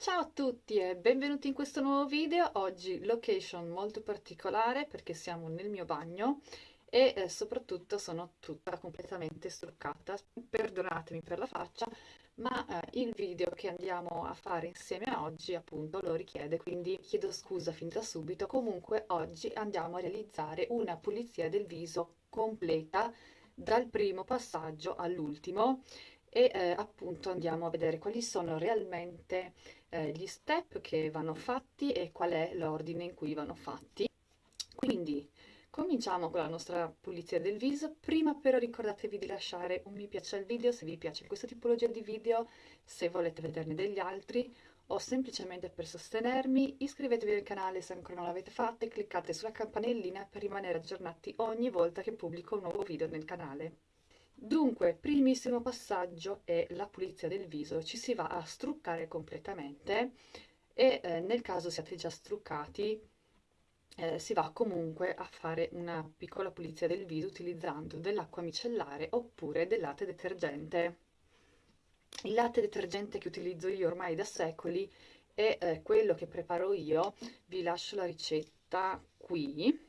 Ciao a tutti e benvenuti in questo nuovo video. Oggi location molto particolare perché siamo nel mio bagno e eh, soprattutto sono tutta completamente struccata. Perdonatemi per la faccia, ma eh, il video che andiamo a fare insieme a oggi appunto lo richiede, quindi chiedo scusa fin da subito. Comunque oggi andiamo a realizzare una pulizia del viso completa dal primo passaggio all'ultimo e eh, appunto andiamo a vedere quali sono realmente eh, gli step che vanno fatti e qual è l'ordine in cui vanno fatti. Quindi cominciamo con la nostra pulizia del viso, prima però ricordatevi di lasciare un mi piace al video se vi piace questa tipologia di video, se volete vederne degli altri o semplicemente per sostenermi, iscrivetevi al canale se ancora non l'avete fatto e cliccate sulla campanellina per rimanere aggiornati ogni volta che pubblico un nuovo video nel canale. Dunque, primissimo passaggio è la pulizia del viso, ci si va a struccare completamente e eh, nel caso siate già struccati eh, si va comunque a fare una piccola pulizia del viso utilizzando dell'acqua micellare oppure del latte detergente. Il latte detergente che utilizzo io ormai da secoli è eh, quello che preparo io, vi lascio la ricetta qui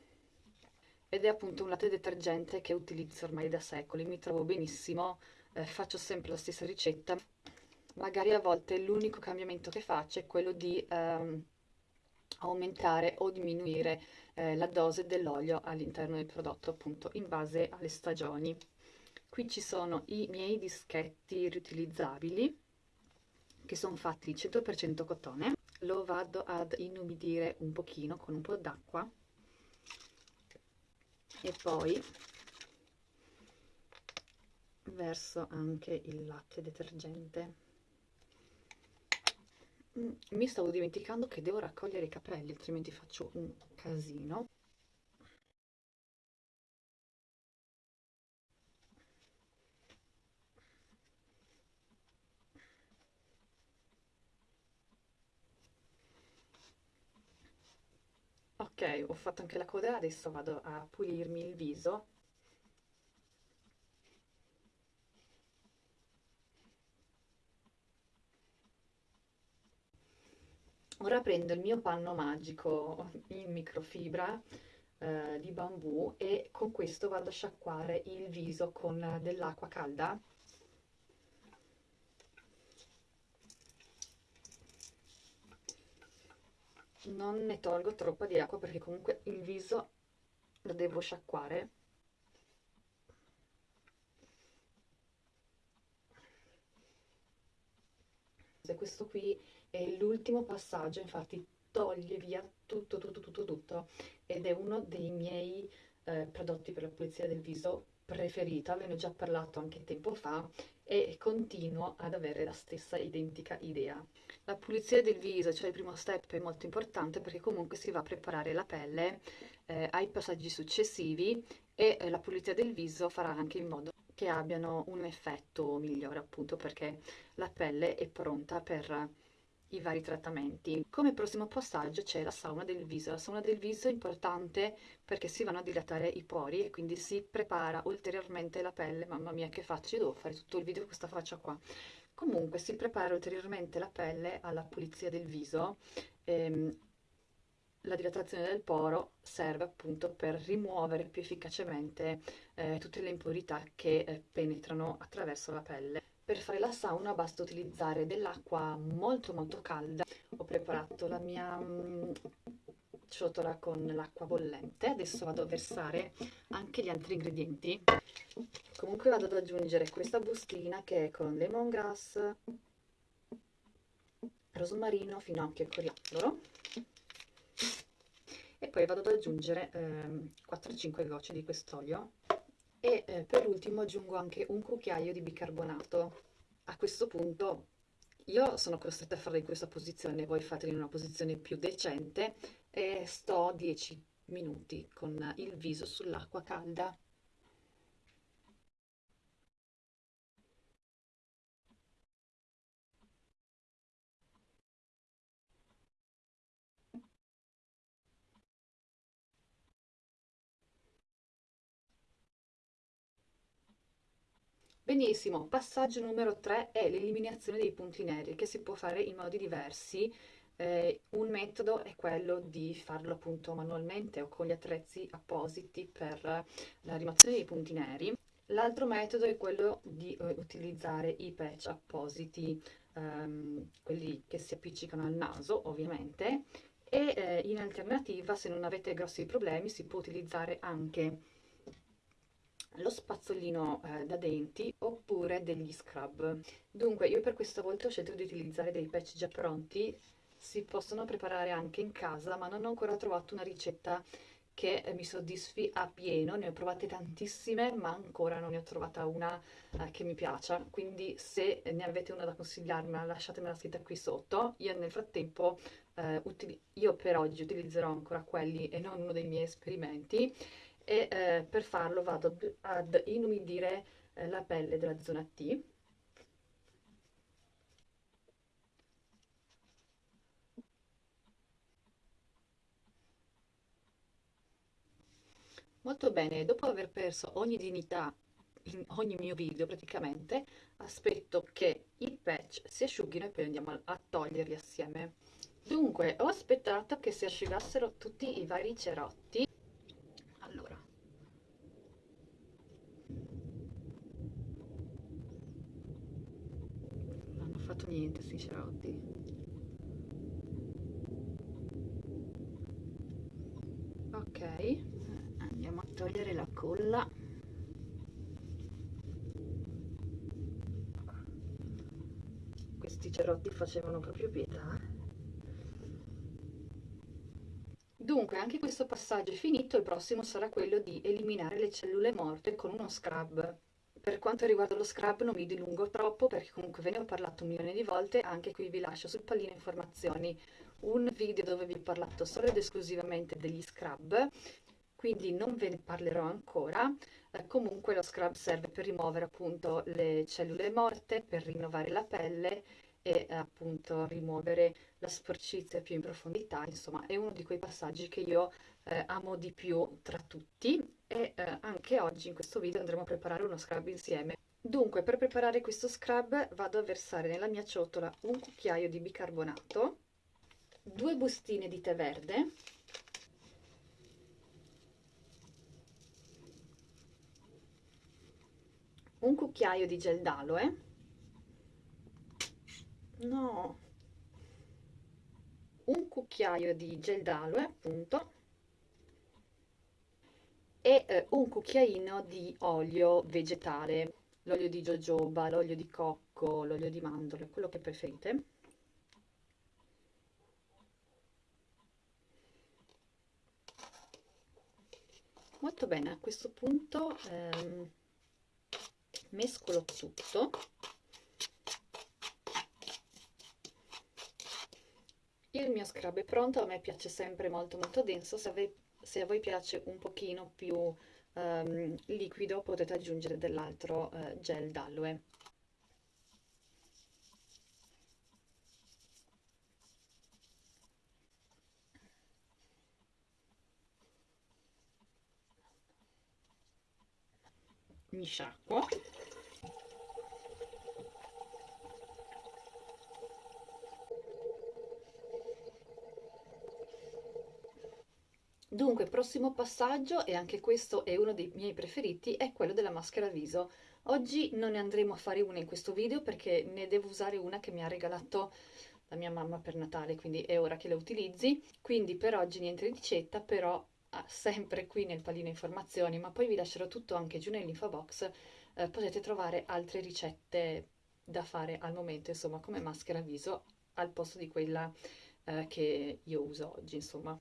ed è appunto un latte detergente che utilizzo ormai da secoli, mi trovo benissimo, eh, faccio sempre la stessa ricetta, magari a volte l'unico cambiamento che faccio è quello di ehm, aumentare o diminuire eh, la dose dell'olio all'interno del prodotto appunto in base alle stagioni. Qui ci sono i miei dischetti riutilizzabili che sono fatti di 100% cotone, lo vado ad inumidire un pochino con un po' d'acqua e poi verso anche il latte detergente. Mm, mi stavo dimenticando che devo raccogliere i capelli altrimenti faccio un casino Ok, ho fatto anche la coda, adesso vado a pulirmi il viso. Ora prendo il mio panno magico in microfibra eh, di bambù e con questo vado a sciacquare il viso con dell'acqua calda non ne tolgo troppa di acqua perché comunque il viso lo devo sciacquare. Questo qui è l'ultimo passaggio infatti toglie via tutto tutto tutto tutto ed è uno dei miei eh, prodotti per la pulizia del viso preferita, ve ne ho già parlato anche tempo fa e continuo ad avere la stessa identica idea. La pulizia del viso, cioè il primo step, è molto importante perché comunque si va a preparare la pelle eh, ai passaggi successivi e eh, la pulizia del viso farà anche in modo che abbiano un effetto migliore appunto perché la pelle è pronta per i vari trattamenti. Come prossimo passaggio c'è la sauna del viso. La sauna del viso è importante perché si vanno a dilatare i pori e quindi si prepara ulteriormente la pelle. Mamma mia che faccia, io devo fare tutto il video con questa faccia qua. Comunque si prepara ulteriormente la pelle alla pulizia del viso. Ehm, la dilatazione del poro serve appunto per rimuovere più efficacemente eh, tutte le impurità che eh, penetrano attraverso la pelle. Per fare la sauna basta utilizzare dell'acqua molto molto calda. Ho preparato la mia mm, ciotola con l'acqua bollente. Adesso vado a versare anche gli altri ingredienti. Comunque vado ad aggiungere questa bustina che è con lemongrass, rosmarino, finocchio e coriandolo. E poi vado ad aggiungere eh, 4-5 gocce di quest'olio e eh, per ultimo aggiungo anche un cucchiaio di bicarbonato. A questo punto io sono costretta a farlo in questa posizione, voi fatelo in una posizione più decente e sto 10 minuti con il viso sull'acqua calda. Benissimo, passaggio numero 3 è l'eliminazione dei punti neri che si può fare in modi diversi. Eh, un metodo è quello di farlo appunto manualmente o con gli attrezzi appositi per la rimozione dei punti neri. L'altro metodo è quello di uh, utilizzare i patch appositi, um, quelli che si appiccicano al naso ovviamente, e eh, in alternativa se non avete grossi problemi si può utilizzare anche lo spazzolino eh, da denti oppure degli scrub. Dunque io per questa volta ho scelto di utilizzare dei patch già pronti, si possono preparare anche in casa ma non ho ancora trovato una ricetta che mi soddisfi a pieno, ne ho provate tantissime ma ancora non ne ho trovata una eh, che mi piaccia, quindi se ne avete una da consigliarmi lasciatemela scritta qui sotto, io nel frattempo, eh, io per oggi utilizzerò ancora quelli e non uno dei miei esperimenti e eh, per farlo vado ad inumidire eh, la pelle della zona T Molto bene, dopo aver perso ogni dignità in ogni mio video praticamente, aspetto che i patch si asciughino e poi andiamo a, a toglierli assieme. Dunque, ho aspettato che si asciugassero tutti i vari cerotti. Allora. Non hanno fatto niente questi cerotti. Ok. Andiamo a togliere la colla. Questi cerotti facevano proprio pietà. Dunque anche questo passaggio è finito il prossimo sarà quello di eliminare le cellule morte con uno scrub per quanto riguarda lo scrub non mi dilungo troppo perché comunque ve ne ho parlato un milione di volte, anche qui vi lascio sul pallino informazioni un video dove vi ho parlato solo ed esclusivamente degli scrub quindi non ve ne parlerò ancora. Eh, comunque lo scrub serve per rimuovere appunto le cellule morte, per rinnovare la pelle e eh, appunto rimuovere la sporcizia più in profondità, insomma è uno di quei passaggi che io eh, amo di più tra tutti e eh, anche oggi in questo video andremo a preparare uno scrub insieme. Dunque per preparare questo scrub vado a versare nella mia ciotola un cucchiaio di bicarbonato, due bustine di tè verde, un cucchiaio di gel d'aloe. No. Un cucchiaio di gel d'aloe appunto e eh, un cucchiaino di olio vegetale l'olio di jojoba l'olio di cocco l'olio di mandorle quello che preferite. Molto bene a questo punto ehm, mescolo tutto. Il mio scrub è pronto a me piace sempre molto molto denso se a, voi, se a voi piace un pochino più um, liquido potete aggiungere dell'altro uh, gel d'aloe. Mi sciacquo Dunque, prossimo passaggio, e anche questo è uno dei miei preferiti, è quello della maschera viso. Oggi non ne andremo a fare una in questo video perché ne devo usare una che mi ha regalato la mia mamma per Natale, quindi è ora che la utilizzi. Quindi per oggi niente ricetta, però ah, sempre qui nel pallino informazioni, ma poi vi lascerò tutto anche giù nell'info box, eh, potete trovare altre ricette da fare al momento, insomma, come maschera viso al posto di quella eh, che io uso oggi, insomma.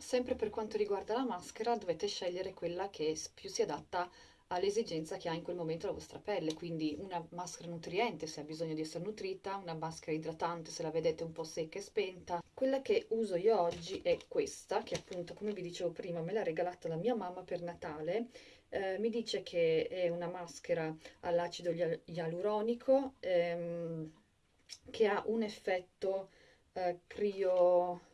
Sempre per quanto riguarda la maschera dovete scegliere quella che più si adatta all'esigenza che ha in quel momento la vostra pelle, quindi una maschera nutriente se ha bisogno di essere nutrita, una maschera idratante se la vedete un po' secca e spenta. Quella che uso io oggi è questa, che appunto come vi dicevo prima me l'ha regalata la mia mamma per Natale, eh, mi dice che è una maschera all'acido ialuronico ehm, che ha un effetto eh, crio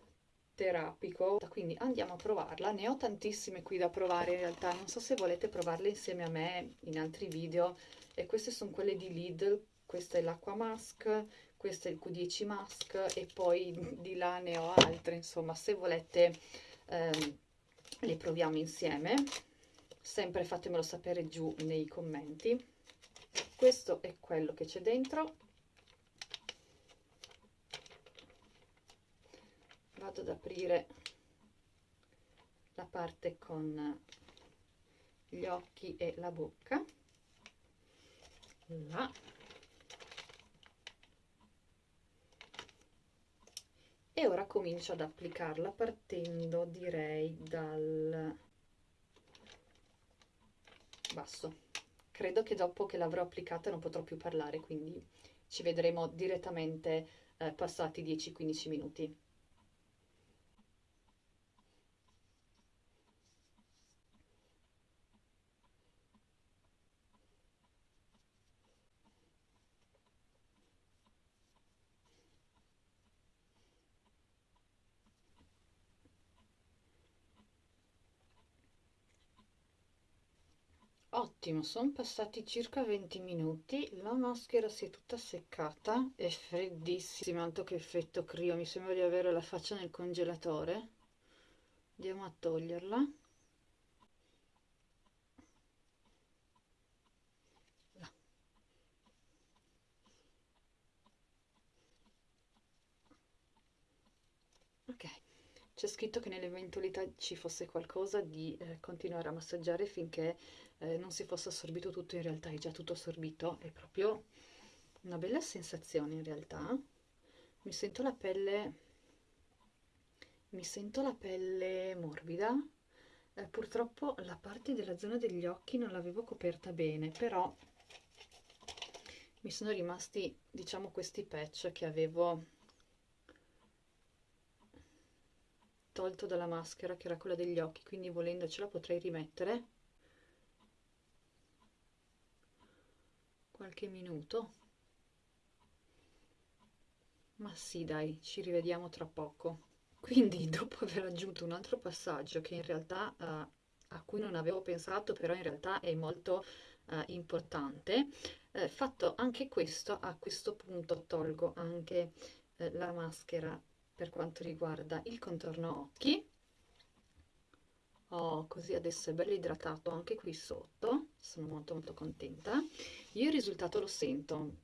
terapico, quindi andiamo a provarla. Ne ho tantissime qui da provare in realtà, non so se volete provarle insieme a me in altri video. E queste sono quelle di Lidl, questa è l'Aqua Mask, questo è il Q10 Mask e poi di là ne ho altre, insomma, se volete ehm, le proviamo insieme. Sempre fatemelo sapere giù nei commenti. Questo è quello che c'è dentro vado ad aprire la parte con gli occhi e la bocca. Là. E ora comincio ad applicarla partendo direi dal basso. Credo che dopo che l'avrò applicata non potrò più parlare quindi ci vedremo direttamente eh, passati 10-15 minuti Ottimo, sono passati circa 20 minuti, la maschera si è tutta seccata, è freddissima, tanto che effetto crio, mi sembra di avere la faccia nel congelatore. Andiamo a toglierla. Là. Ok, c'è scritto che nell'eventualità ci fosse qualcosa di eh, continuare a massaggiare finché eh, non si fosse assorbito tutto, in realtà è già tutto assorbito, è proprio una bella sensazione in realtà. Mi sento la pelle, mi sento la pelle morbida, eh, purtroppo la parte della zona degli occhi non l'avevo coperta bene, però mi sono rimasti, diciamo, questi patch che avevo tolto dalla maschera, che era quella degli occhi, quindi volendo ce la potrei rimettere. Qualche minuto. Ma sì dai ci rivediamo tra poco. Quindi dopo aver aggiunto un altro passaggio che in realtà uh, a cui non avevo pensato però in realtà è molto uh, importante eh, fatto anche questo a questo punto tolgo anche eh, la maschera per quanto riguarda il contorno occhi. Oh, così adesso è bello idratato anche qui sotto sono molto molto contenta. Io il risultato lo sento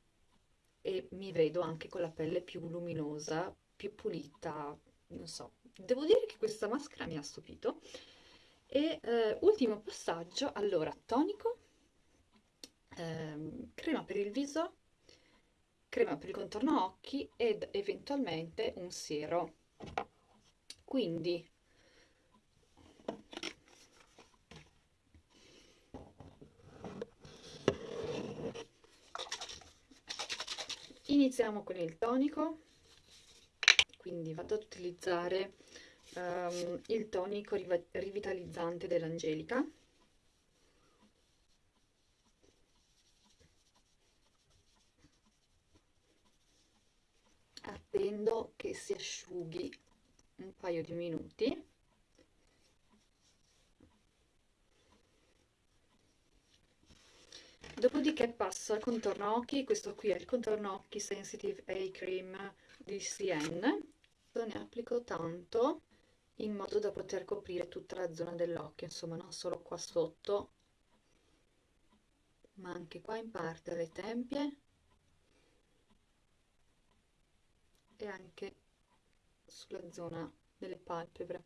e mi vedo anche con la pelle più luminosa più pulita non so. Devo dire che questa maschera mi ha stupito. E eh, ultimo passaggio allora tonico ehm, crema per il viso crema per il contorno occhi ed eventualmente un siero. Quindi iniziamo con il tonico. Quindi vado ad utilizzare um, il tonico rivitalizzante dell'Angelica si asciughi un paio di minuti Dopodiché passo al contorno occhi, questo qui è il contorno occhi Sensitive A Cream di CN. Ne applico tanto in modo da poter coprire tutta la zona dell'occhio, insomma non solo qua sotto, ma anche qua in parte alle tempie e anche sulla zona delle palpebre.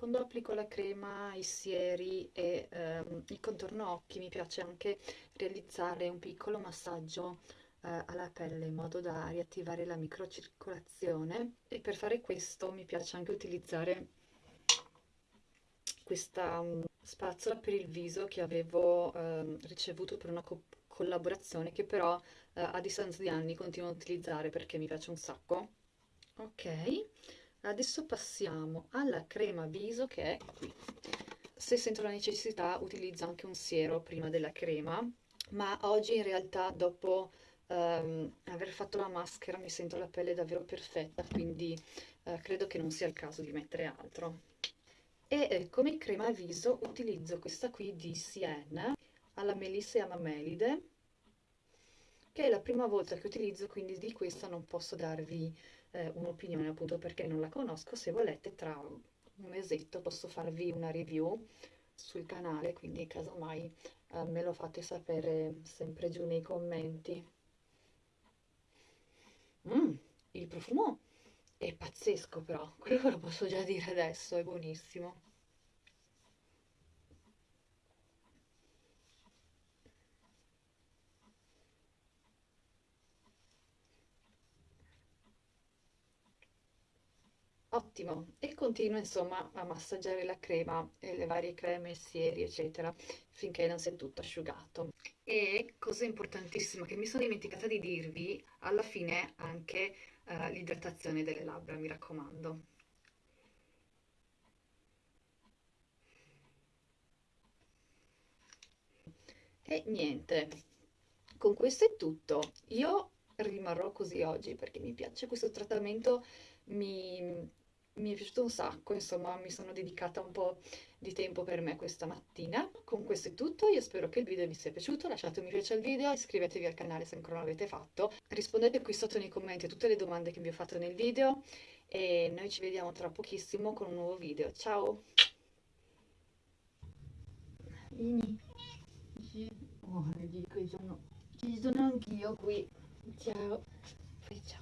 quando applico la crema, i sieri e ehm, il contorno occhi mi piace anche realizzare un piccolo massaggio eh, alla pelle in modo da riattivare la microcircolazione e per fare questo mi piace anche utilizzare questa um, spazzola per il viso che avevo eh, ricevuto per una co collaborazione che però eh, a distanza di anni continuo a utilizzare perché mi piace un sacco ok Adesso passiamo alla crema viso che è qui. Se sento la necessità utilizzo anche un siero prima della crema, ma oggi in realtà dopo um, aver fatto la maschera mi sento la pelle davvero perfetta, quindi uh, credo che non sia il caso di mettere altro. E eh, come crema viso utilizzo questa qui di Siena alla melissa e amamelide, che è la prima volta che utilizzo, quindi di questa non posso darvi eh, un'opinione appunto perché non la conosco. Se volete tra un mesetto posso farvi una review sul canale, quindi casomai eh, me lo fate sapere sempre giù nei commenti. Mm, il profumo è pazzesco però, quello lo posso già dire adesso, è buonissimo. Ottimo, e continuo insomma a massaggiare la crema e le varie creme, sieri, eccetera, finché non sia tutto asciugato. E cosa importantissima che mi sono dimenticata di dirvi, alla fine anche uh, l'idratazione delle labbra, mi raccomando. E niente, con questo è tutto. Io rimarrò così oggi perché mi piace questo trattamento, mi, mi è piaciuto un sacco, insomma mi sono dedicata un po' di tempo per me questa mattina. Con questo è tutto, io spero che il video vi sia piaciuto, lasciate un mi piace al video, iscrivetevi al canale se ancora non l'avete fatto, rispondete qui sotto nei commenti a tutte le domande che vi ho fatto nel video e noi ci vediamo tra pochissimo con un nuovo video. Ciao! Vieni, oh, ci sono, anch'io qui. Ciao, ciao.